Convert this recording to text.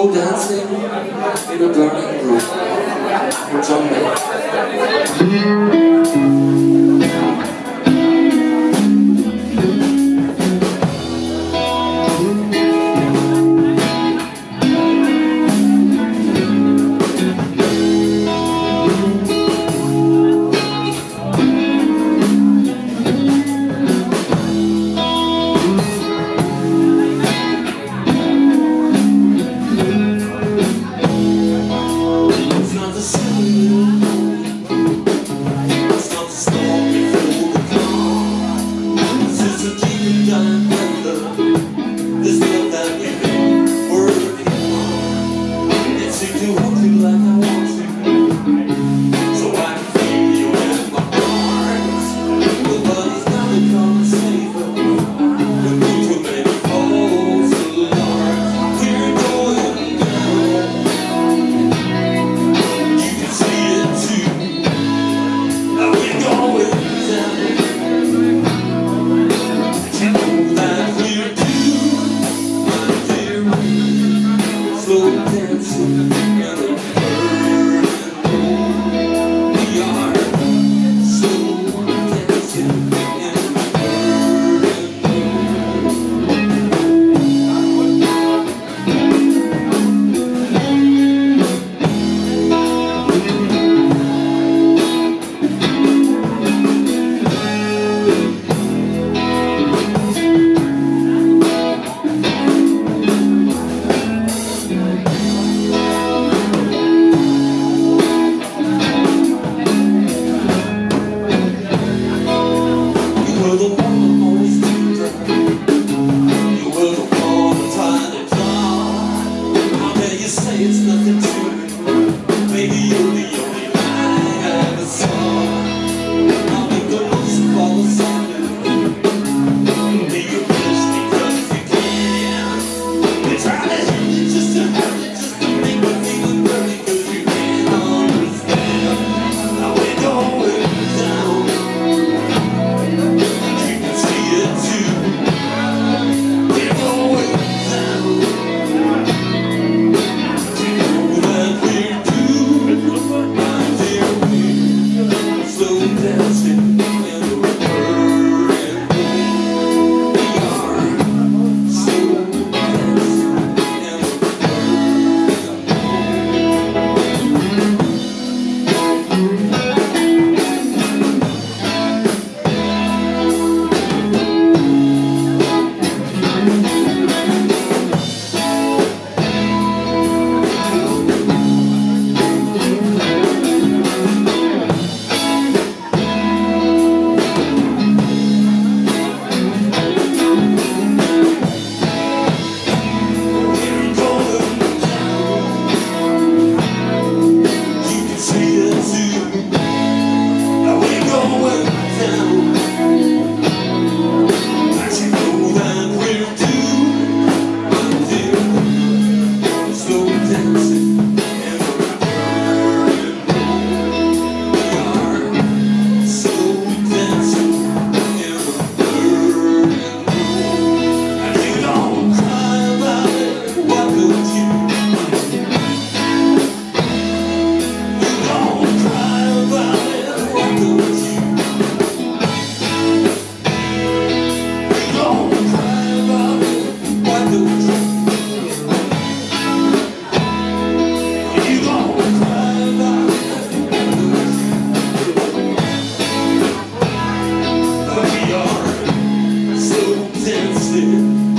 Slow dancing in a burning room. John Mayer. The you.